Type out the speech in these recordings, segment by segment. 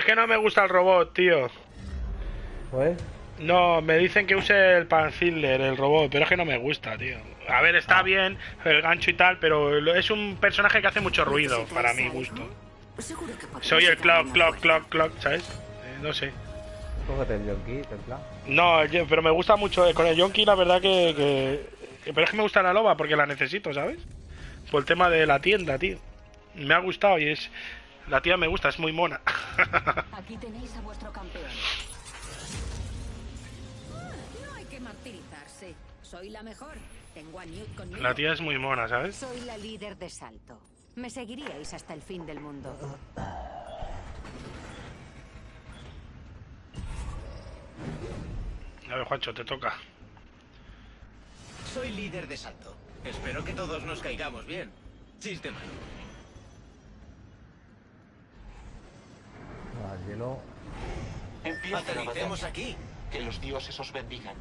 Es que no me gusta el robot, tío. Pues, No, me dicen que use el Panziller, el robot, pero es que no me gusta, tío. A ver, está bien el gancho y tal, pero es un personaje que hace mucho ruido, para mi gusto. Soy el clock, clock, clock, clock, ¿sabes? Eh, no sé. cógete el yonki. No, pero me gusta mucho. eh, Con el Yonki, la verdad que, que- Pero es que me gusta la loba porque la necesito, ¿sabes? Por el tema de la tienda, tío. Me ha gustado y es. La tía me gusta, es muy mona. Aquí tenéis a vuestro campeón. No hay que martirizarse. Soy la mejor. Tengo a Newt conmigo. la tía es muy mona, ¿sabes? Soy la líder de salto. Me seguiríais hasta el fin del mundo. A ver, Juancho, te toca. Soy líder de salto. Espero que todos nos caigamos bien. Chiste malo. El hielo. Empiecen a Aterricemos batalla. aquí. Que los dioses os bendigan.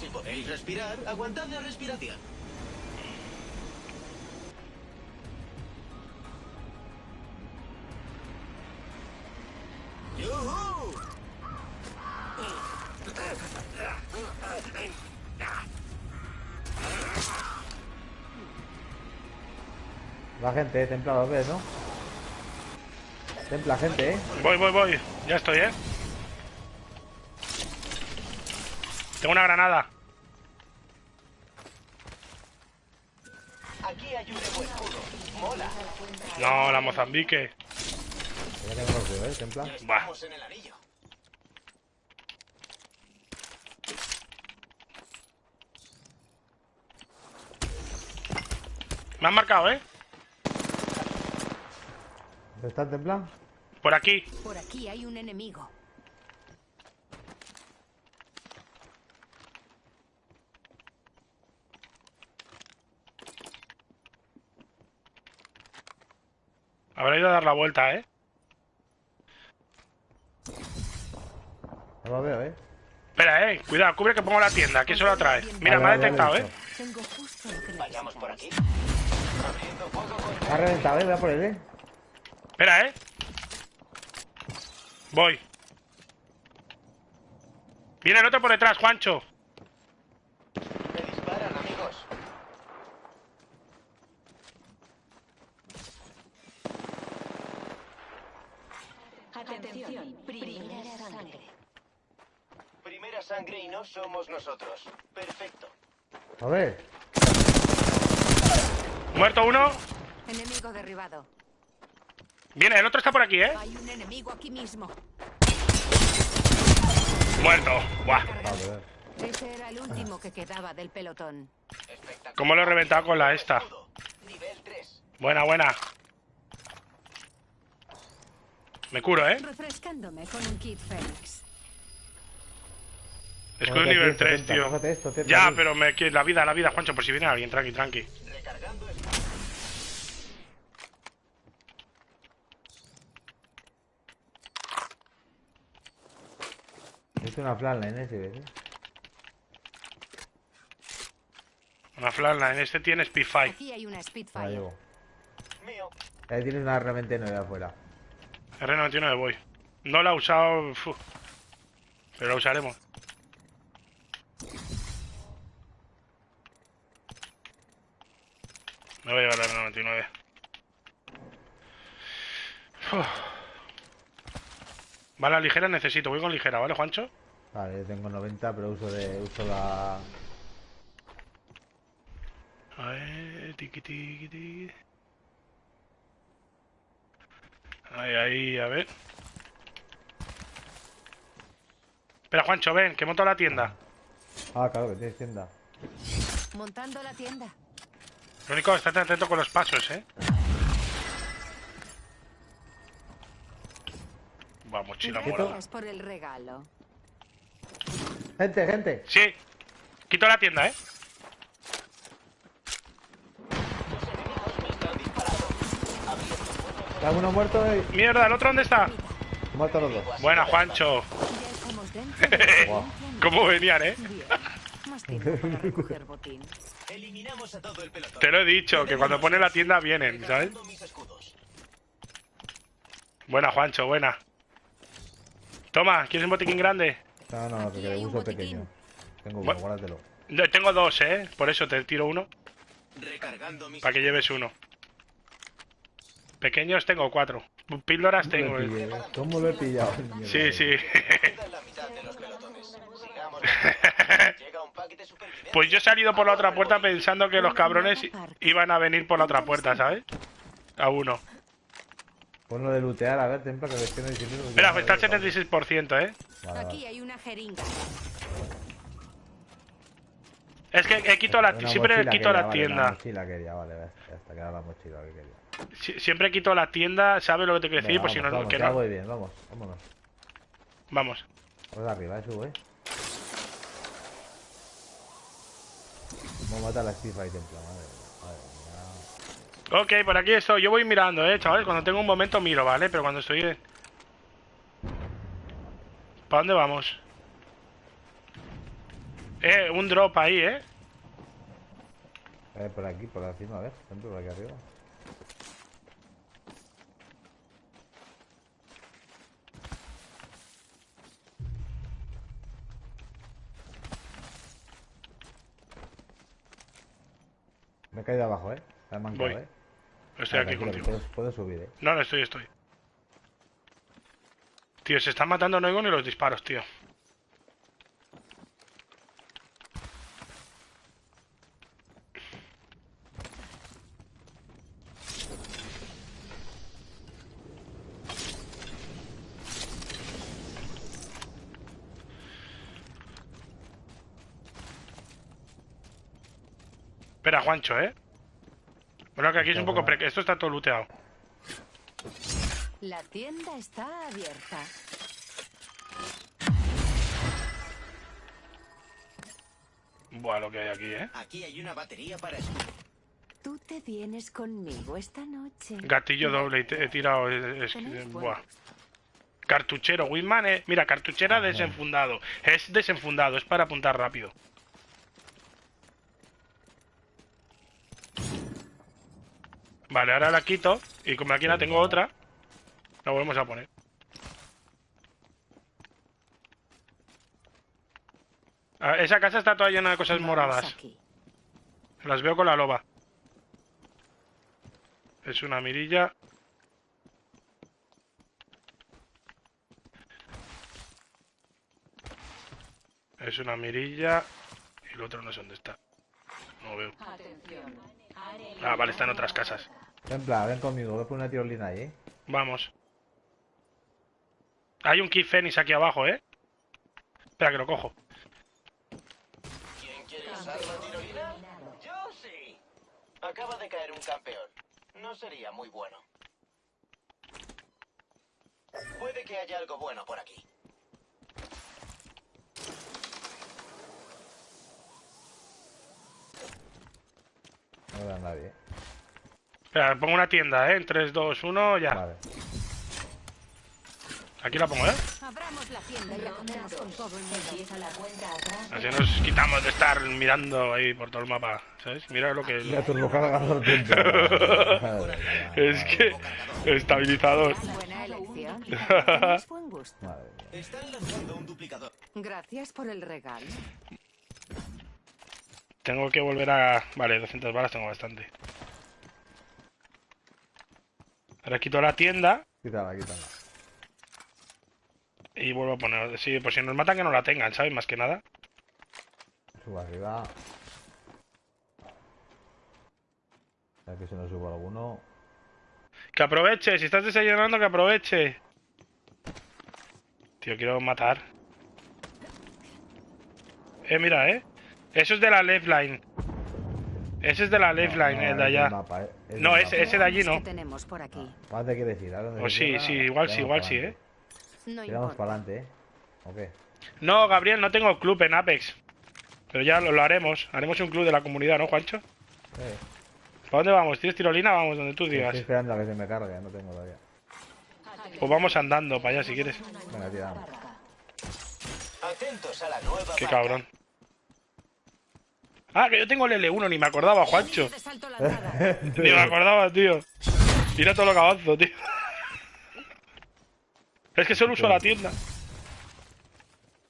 Si podéis respirar, aguantad la respiración. Gente, eh, templa, lo ves, ¿no? Templa, gente, eh. Voy, voy, voy. Ya estoy, ¿eh? Tengo una granada. Aquí hay un escudo. Mola. No, la Mozambique. Ya tengo los eh, templa. En el anillo. Me han marcado, ¿eh? ¿Dónde está templa? Por aquí. Por aquí hay un enemigo. Habrá ido a dar la vuelta, ¿eh? No lo veo, eh. Espera, eh. Cuidado, cubre que pongo la tienda. Que eso la trae. Mira, Vale, me ha detectado, vale, ¿eh? Tengo justo lo que Vayamos por aquí. Ha reventado, eh. Voy a por él, eh. Espera, eh. Voy. Viene el otro por detrás, Juancho. Me disparan, amigos. Atención, primera sangre. Primera sangre y no somos nosotros. Perfecto. A ver. Muerto uno. Enemigo derribado. Viene, el otro está por aquí, ¿eh? Hay un enemigo aquí mismo. Muerto. Buah. Ese era el último que quedaba del pelotón. ¿Cómo lo he reventado con la esta? Nivel 3. Buena, buena. Me curo, ¿eh? Refrescándome con un kit Fénix. Escudo nivel esto, 3, templa, tío. Ya, pero me... la vida, la vida, Juancho, por si viene alguien. Tranqui, tranqui. Recargando el... Una flatline, eh, si ves, eh. Una flatline. En este tiene Speedfire. Aquí hay una La Spitfire. llevo. Mío. Ahí tienes una R99 afuera. R99 voy. No la he usado... Pero la usaremos. Me voy a llevar la R99. Uf. Vale, ligera necesito. Voy con ligera, ¿vale, Juancho? Vale, yo tengo 90, pero uso de uso la. A ver, tiqui, tiqui, tiqui. Ahí, ahí, a ver. Espera, Juancho, ven, que monto la tienda. Ah, claro, que tienes tienda. Montando la tienda. Lo único, estate atento con los pasos, ¿eh? Va, mochila. Gracias por el regalo. Gente, gente. Sí. Quito la tienda, ¿eh? Está uno muerto y. Mierda, ¿el otro dónde está? Muerto los dos. Buena, Juancho. ¿Cómo venían, eh? Te lo he dicho, que cuando pone la tienda vienen, ¿sabes? Buena, Juancho, buena. Toma, ¿quieres un botiquín grande? No, no, Aquí que uso pequeño. Tengo uno, Bueno. guárdatelo. Yo Tengo dos, ¿eh? Por eso te tiro uno, Recargando mis... para que lleves uno. Pequeños tengo cuatro. Píldoras tengo. ¿Cómo lo eh. pillé? ¿Cómo lo he pillado? Sí, sí. Pues yo he salido por la otra puerta pensando que los cabrones iban a venir por la otra puerta, ¿sabes? A uno. Ponlo de lootear, a ver, templa, que ves que no hay dinero. Mira, pues está al 76%, ¿eh? Vale, Aquí vale. hay una jeringa. Es que he quito la, siempre quito quería, la vale, tienda. La mochila quería, vale, vale, ya está, que era la mochila que quería. Si- Siempre quito la tienda, ¿sabes lo que te quiero decir? Pues si vamos, no, vamos, que ya no. voy bien, vamos, vámonos. Vamos. Vamos arriba, eh, subo, eh. Vamos a matar a la Steve ahí, templa, madre mía, madre mía. Ok, por aquí estoy. Yo voy mirando, eh, chavales. Cuando tengo un momento miro, ¿vale? Pero cuando estoy... ¿Para dónde vamos? Eh, un drop ahí, ¿eh? Eh, por aquí, por encima, a ver, por aquí arriba. Me he caído abajo, eh. Mancado, Voy. eh. Estoy Ah, aquí contigo. Puedo, puedo subir, eh. No, no estoy, estoy. Tío, se están matando no oigo ni los disparos, tío. Espera, Juancho, ¿eh? Bueno, que aquí es un poco... pre- Esto está todo looteado. La tienda está abierta. Buah, lo que hay aquí, ¿eh? Aquí hay una batería para eso. Tú te vienes conmigo esta noche. Gatillo doble y te- he tirado. Es, es- Tenéis buah. Cartuchero, Winman, eh. Mira, cartuchera desenfundado. Es desenfundado, es para apuntar rápido. Vale, ahora la quito. Y como aquí la tengo otra, la volvemos a poner. Ah, esa casa está toda llena de cosas moradas. Las veo con la loba. Es una mirilla. Es una mirilla. Y el otro no sé dónde está. No lo veo. Ah, vale, está en otras casas. Templa, ven conmigo, voy a poner una tirolina ahí, eh. Vamos. Hay un Key Fenix aquí abajo, ¿eh? Espera, que lo cojo. ¿Quién quiere usar la tirolina? Yo sí. Acaba de caer un campeón. No sería muy bueno. Puede que haya algo bueno por aquí. No veo a nadie. Espera, pongo una tienda, ¿eh? En 3, 2, 1, ya. Vale. Aquí la pongo, ¿eh? Abramos la tienda y acabemos con todo el mundo. Así nos quitamos de estar mirando ahí por todo el mapa, ¿sabes? Mira lo que es. Ya turbocargador templa. Madre mía, Es que... Estabilizador. Están lanzando un duplicador. Gracias por el regalo. Tengo que volver a... Vale, 200 balas tengo bastante. Ahora quito la tienda Quítala, quítala. y vuelvo a poner... Sí, pues si nos matan que no la tengan, ¿sabes? Más que nada. Subo arriba. A ver que se nos subo alguno. Que aproveche, si estás desayunando, que aproveche. Tío, quiero matar. Eh, mira, eh. Eso es de la left line. Ese es de la left line, No, el es de allá. mapa, eh, es No, mapa. ese- ese de allí no. tenemos por aquí. ¿Para dónde quieres ir? ¿A dónde Pues se sí, sí, igual sí, igual sí, eh. No Tiramos para adelante, ¿eh? ¿O qué? No, Gabriel, no tengo club en Apex. Pero ya lo, lo haremos. Haremos un club de la comunidad, ¿no, Juancho? Eh, ¿Para dónde vamos? ¿Tienes tirolina? Vamos, donde tú digas. estoy esperando a que se me cargue, no tengo todavía. Pues vamos andando para allá si quieres. Venga, tiramos. Atentos a la nueva Qué marca. cabrón. Ah, que yo tengo el L1, ni me acordaba, Juancho. Ni me acordaba, tío. Mira todo lo que avanzo, tío. Es que solo uso la tienda.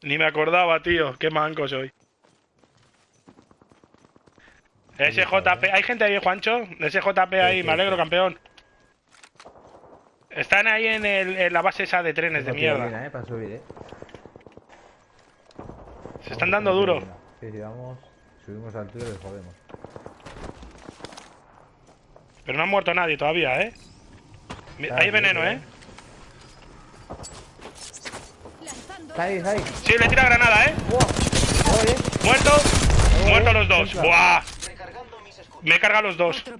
Ni me acordaba, tío. Qué manco soy. SJP. ¿Hay gente ahí, Juancho? SJP ahí, sí, me alegro, campeón. Están ahí en, el- en la base esa de trenes de mierda. eh, para subir, eh. Se están dando duro. Sí, sí, vamos. Subimos al tiro y les jodemos. Pero no ha muerto nadie todavía, ¿eh? Ah, Hay sí, veneno. ¿eh? Ahí, está ahí. Sí, le tira granada, ¿eh? Muerto. Oye, Muertos los dos. Buah. Me he cargado los dos.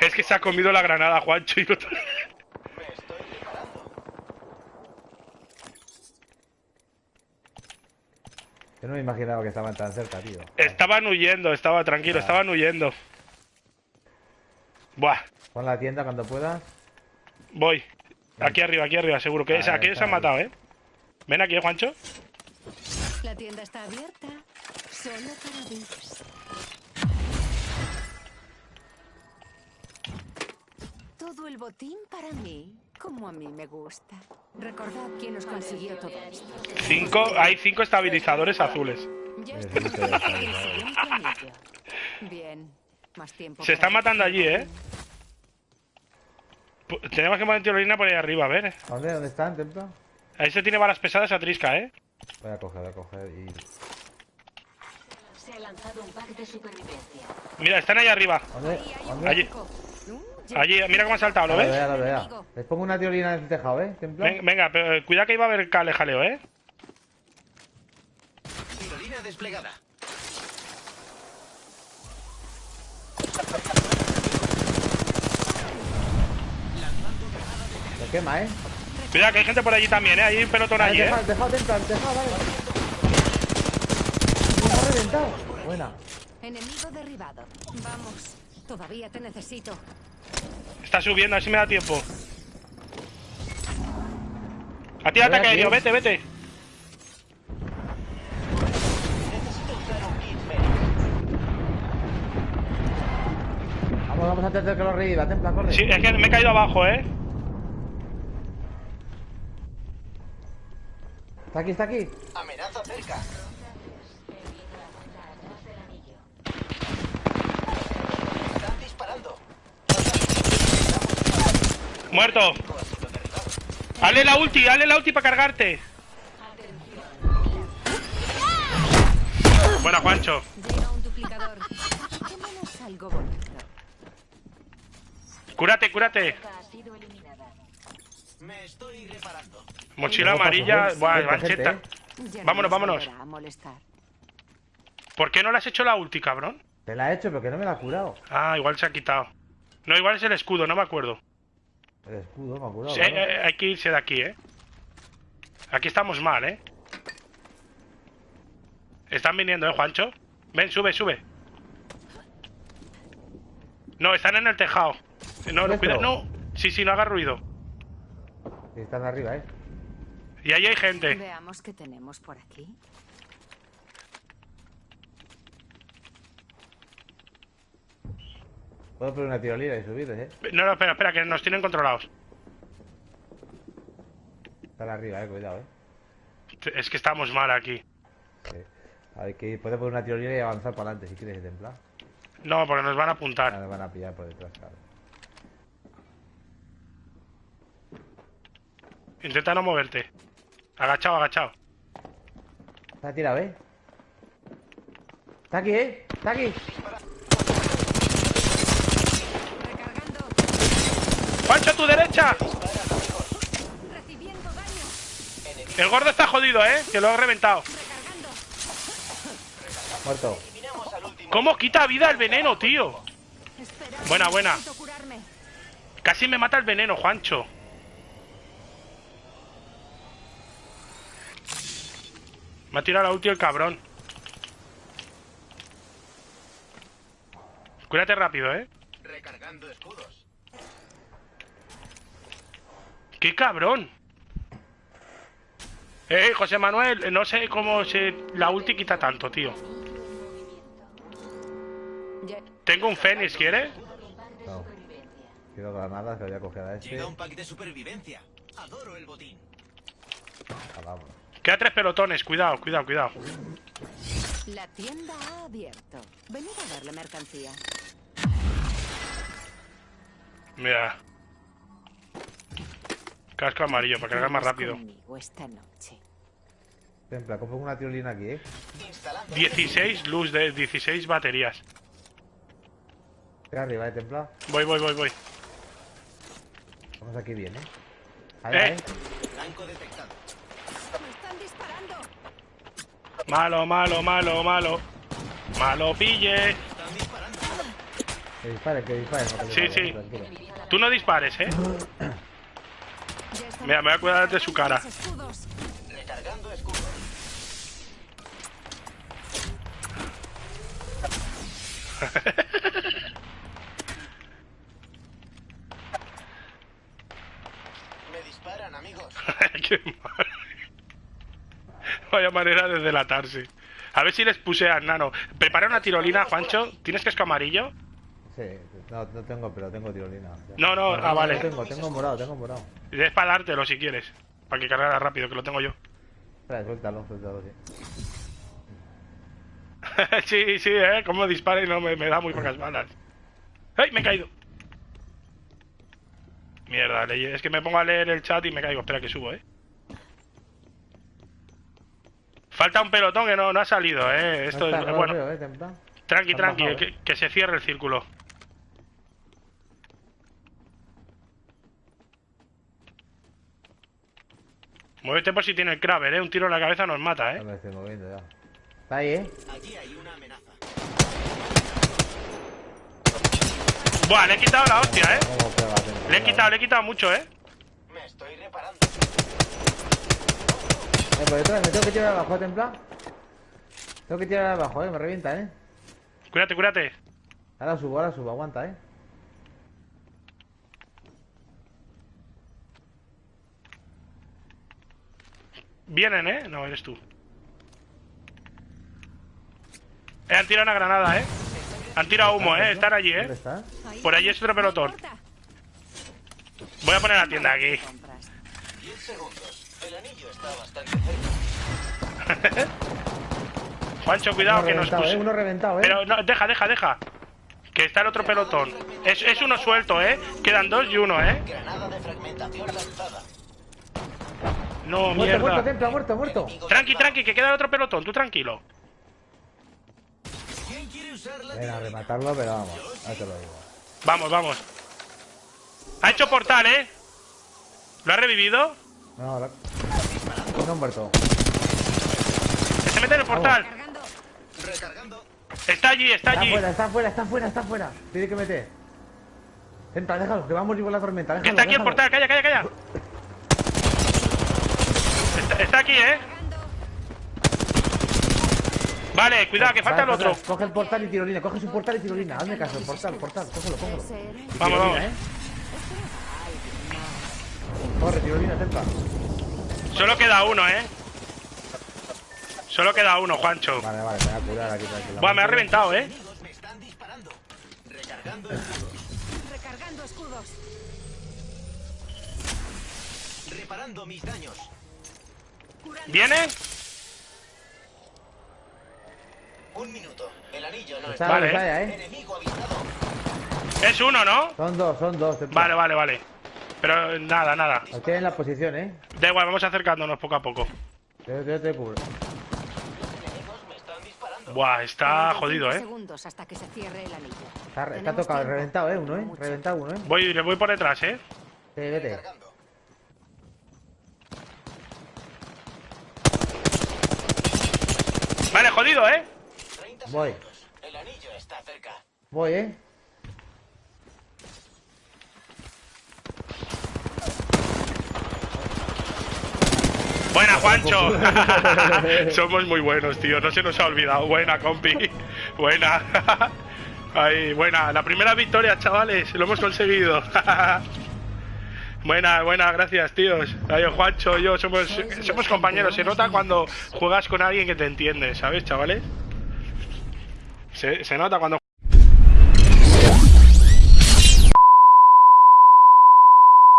Es que se ha comido la granada, Juancho. Y no- Me estoy preparando. Yo no me imaginaba que estaban tan cerca, tío. Estaban huyendo, estaba tranquilo, estaban huyendo. Buah, Pon la tienda cuando puedas. voy. Aquí arriba, aquí arriba, seguro que Aquí se han matado, ¿eh? Ven aquí, ¿eh, Juancho. La tienda está abierta. Solo para VIPs. Todo el botín para mí, como a mí me gusta. Recordad quién os consiguió todo esto. Cinco, hay cinco estabilizadores azules. Bien, más tiempo. Se están matando allí, ¿eh? Tenemos que poner tirolina por ahí arriba, a ver. ¿Dónde? ¿Dónde están, templo? Ahí se tiene balas pesadas a Trisca, ¿eh? Voy a coger, voy a coger y. Se ha lanzado un pack de supervivencia. Mira, están ahí arriba. ¿Dónde? ¿Dónde? Allí. Allí, mira cómo ha saltado, ¿lo Lo ves? vea, lo vea. Enemigo. Les pongo una tirolina en el tejado, ¿eh? Templo. Ven- Venga, pero eh, cuidado que iba a haber cale jaleo, ¿eh? Tirolina desplegada. Se quema, ¿eh? Cuidado que hay gente por allí también, ¿eh? Hay un pelotón Vale, allí, ¿eh? dejado, templo, el tejado, vale. Me ha reventado. Buena. Enemigo derribado. Vamos, todavía te necesito. Está subiendo, a ver si me da tiempo. A ti ataque aéreo, vete, vete. Necesito usar un kit médico. Vamos, vamos antes de que lo reviva, templa, corre. Sí, es que me he caído abajo, ¿eh? Está aquí, está aquí. Amenaza cerca. Muerto. Hazle la ulti, hazle la ulti para cargarte. Buena, Juancho. Cúrate, cúrate. Me estoy reparando. Mochila amarilla. paso, Buah, mancheta. no Vámonos, nos vámonos. ¿Por qué no le has hecho la ulti, cabrón? Te la he hecho, pero que no me la ha curado. Ah, igual se ha quitado. No, igual es el escudo, no me acuerdo. El escudo me ha curado. Sí, eh, hay que irse de aquí, ¿eh? Aquí estamos mal, ¿eh? Están viniendo, ¿eh, Juancho? Ven, sube, sube. No, están en el tejado. No, no, cuidado, no. Sí, sí, no haga ruido. Están arriba, ¿eh? Y ahí hay gente. Veamos qué tenemos por aquí. Puedo poner una tirolina y subir, ¿eh? No, no, espera, espera, que nos tienen controlados. Están arriba, eh, cuidado, eh. Es que estamos mal aquí. Sí. Hay que puedes poner una tirolina y avanzar para adelante si quieres templar. No, porque nos van a apuntar. nos van a pillar por detrás, claro. Intenta no moverte. Agachado, agachado. Está tirado, eh. Está aquí, eh. Está aquí. Recargando. ¡Juancho, a tu derecha! El gordo está jodido, ¿eh? Que lo he reventado. Muerto. ¿Cómo quita vida el veneno, tío? Buena, buena. Casi me mata el veneno, Juancho. Me ha tirado la ulti el cabrón. Cúrate rápido, ¿eh? Recargando escudos. ¡Qué cabrón! Eh, José Manuel, no sé cómo se... La ulti quita tanto, tío. Tengo un Fénix, ¿quieres? No. Quiero granadas que voy a coger a este. Llega un pack de supervivencia. Adoro el botín. Jalamos. Queda tres pelotones, cuidado, cuidado, cuidado. La tienda ha abierto. Venid a ver la mercancía. Mira. Casco amarillo para cargar más rápido. Conmigo esta noche. Templa, coge una tirolina aquí, eh. Instalando 16 luz de 16 baterías. Estoy arriba, eh, Templa. Voy, voy, voy, voy. Vamos aquí bien, eh. Ahí, Eh. ahí. Blanco detectado. ¡Me están disparando! Malo, malo, malo, malo. Malo pille. Están disparando. Que disparen, que disparen. no Sí, sí. Tú no dispares, eh. Mira, me voy a cuidar de su cara. Me disparan, amigos. Qué mal. Vaya manera de delatarse. A ver si les puse a nano. Prepara una tirolina, Juancho. ¿Tienes casco amarillo? Sí, no, no tengo, pero tengo tirolina. No, no, ah, vale. Tengo, tengo morado, tengo morado. Es para dártelo si quieres. Para que cargara rápido, que lo tengo yo. Espera, suéltalo, suéltalo, sí. sí, sí, eh. Como dispara y no me, me da muy pocas balas. ¡Ay! Me he caído. Mierda, es que me pongo a leer el chat y me caigo. Espera que subo, eh. Falta un pelotón que no, no ha salido, eh. Esto no está, es. no Bueno, veo, eh, tranqui, tranqui, que, que se cierre el círculo. Muévete por si tiene el Kraber, eh. Un tiro en la cabeza nos mata, Ya eh. me estoy moviendo ya. Está ahí, eh. Allí hay una amenaza. Buah, le he quitado la hostia, eh. ¿Cómo pega? Le he quitado, le he quitado mucho, eh. Me estoy reparando. Eh, por detrás, me tengo que tirar abajo, Templa. Tengo que tirar abajo, eh. Me revienta, eh. Cuídate, cuídate. Ahora subo, ahora subo, aguanta, eh. Vienen, eh. No, eres tú. Eh, han tirado una granada, eh. Han tirado humo, eh. Están allí, ¿Dónde eh. Por allí es otro pelotón. Voy a poner la tienda aquí. Compras. 10 segundos. El anillo está bastante cerca. Juancho, cuidado que nos puse. eh. Uno reventado, eh. Pero no, deja, deja, deja. Que está el otro pelotón. Es, es uno suelto, eh. Quedan dos y uno, eh. Granada de fragmentación lanzada. No, Muerto, muerto, mierda. Templa, muerto, muerto. Tranqui, tranqui, que queda el otro pelotón. Tú tranquilo. ¿Quién quiere usar la Venga, a tirolina? rematarlo, pero vamos. Ahí te lo digo. Vamos, vamos. Ha hecho portal, eh. ¿Lo ha revivido? No, la... No muerto. Que se mete en el portal. Recargando. Está allí, está Está allí. fuera, está fuera, está fuera, está fuera. Tiene que meter. Templa, déjalo, que vamos a la tormenta. Déjalo, Que está aquí el portal. Calla, calla, calla. Está, aquí, eh. Vale, cuidado, que falta el otro. Coge el portal y tirolina, coge su portal y tirolina. Hazme caso, el portal, portal, cógelo, cógelo. Vamos, vamos. ¿eh? Corre, tirolina, Templa. Solo queda uno, eh. Solo queda uno, Juancho. Vale, vale, me voy a curar aquí. Buah, me ha reventado, eh. Me están disparando. Recargando escudos. Recargando escudos. Reparando mis daños. ¿Viene? Un minuto. El anillo no Está. Vale. ¿eh? Enemigo avistado. Es uno, ¿no? Son dos, son dos. Vale, vale, vale. Pero nada, nada. Los tienen en la posición, ¿eh? Da igual, vamos acercándonos poco a poco. Yo, yo te cubro. Enemigos me están disparando. Buah, está 45 jodido, eh. segundos hasta que se cierre el anillo. Está, tocado, tiempo. reventado, ¿eh? Uno, ¿eh? Reventado uno, ¿eh? Voy, le voy por detrás, eh. Sí, vete. Vale, jodido, eh. 30 Voy. segundos. El anillo está cerca. Voy, ¿eh? Buena, Juancho. Somos muy buenos, tío. No se nos ha olvidado. Buena, compi. Buena. Ahí, buena. La primera victoria, chavales. Lo hemos conseguido. Buena, buena, gracias, tíos. Ahí, Juancho, yo somos, somos compañeros. Se nota cuando juegas con alguien que te entiende, ¿sabes, chavales? Se, se nota cuando